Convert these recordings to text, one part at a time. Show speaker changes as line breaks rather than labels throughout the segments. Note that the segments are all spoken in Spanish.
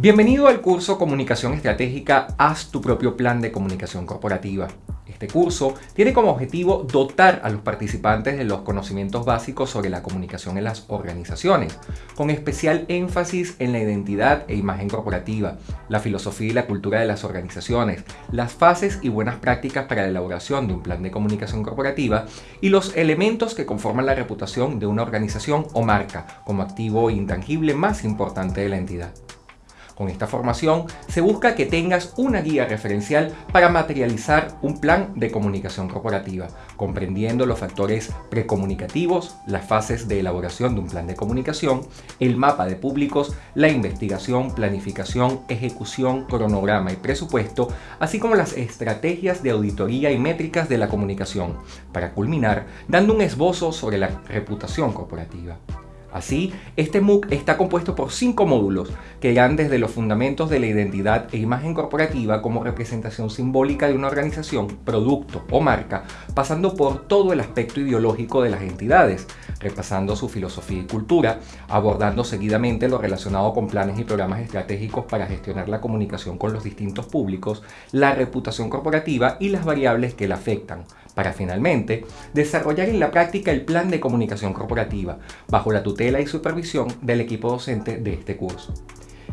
Bienvenido al curso Comunicación Estratégica Haz tu propio plan de comunicación corporativa. Este curso tiene como objetivo dotar a los participantes de los conocimientos básicos sobre la comunicación en las organizaciones, con especial énfasis en la identidad e imagen corporativa, la filosofía y la cultura de las organizaciones, las fases y buenas prácticas para la elaboración de un plan de comunicación corporativa y los elementos que conforman la reputación de una organización o marca como activo intangible más importante de la entidad. Con esta formación se busca que tengas una guía referencial para materializar un plan de comunicación corporativa, comprendiendo los factores precomunicativos, las fases de elaboración de un plan de comunicación, el mapa de públicos, la investigación, planificación, ejecución, cronograma y presupuesto, así como las estrategias de auditoría y métricas de la comunicación, para culminar dando un esbozo sobre la reputación corporativa. Así, este MOOC está compuesto por cinco módulos que irán desde los fundamentos de la identidad e imagen corporativa como representación simbólica de una organización, producto o marca, pasando por todo el aspecto ideológico de las entidades, repasando su filosofía y cultura, abordando seguidamente lo relacionado con planes y programas estratégicos para gestionar la comunicación con los distintos públicos, la reputación corporativa y las variables que la afectan, para finalmente desarrollar en la práctica el plan de comunicación corporativa, bajo la tutela y supervisión del equipo docente de este curso.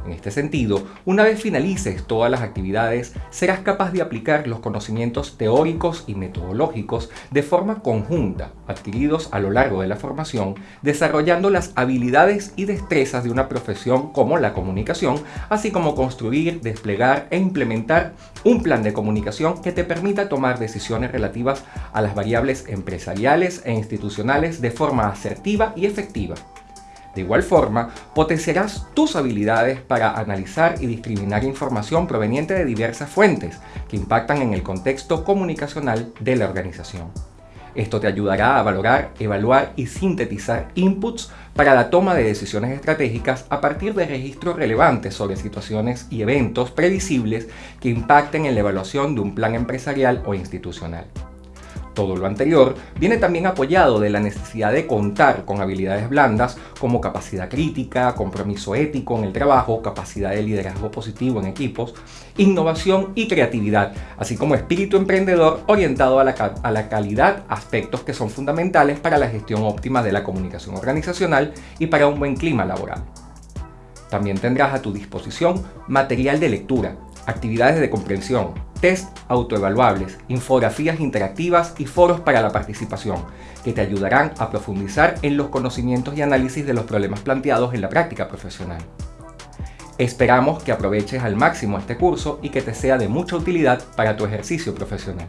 En este sentido, una vez finalices todas las actividades, serás capaz de aplicar los conocimientos teóricos y metodológicos de forma conjunta, adquiridos a lo largo de la formación, desarrollando las habilidades y destrezas de una profesión como la comunicación, así como construir, desplegar e implementar un plan de comunicación que te permita tomar decisiones relativas a las variables empresariales e institucionales de forma asertiva y efectiva. De igual forma, potenciarás tus habilidades para analizar y discriminar información proveniente de diversas fuentes que impactan en el contexto comunicacional de la organización. Esto te ayudará a valorar, evaluar y sintetizar inputs para la toma de decisiones estratégicas a partir de registros relevantes sobre situaciones y eventos previsibles que impacten en la evaluación de un plan empresarial o institucional. Todo lo anterior viene también apoyado de la necesidad de contar con habilidades blandas como capacidad crítica, compromiso ético en el trabajo, capacidad de liderazgo positivo en equipos, innovación y creatividad, así como espíritu emprendedor orientado a la, calidad, aspectos que son fundamentales para la gestión óptima de la comunicación organizacional y para un buen clima laboral. También tendrás a tu disposición material de lectura, actividades de comprensión, test autoevaluables, infografías interactivas y foros para la participación, que te ayudarán a profundizar en los conocimientos y análisis de los problemas planteados en la práctica profesional. Esperamos que aproveches al máximo este curso y que te sea de mucha utilidad para tu ejercicio profesional.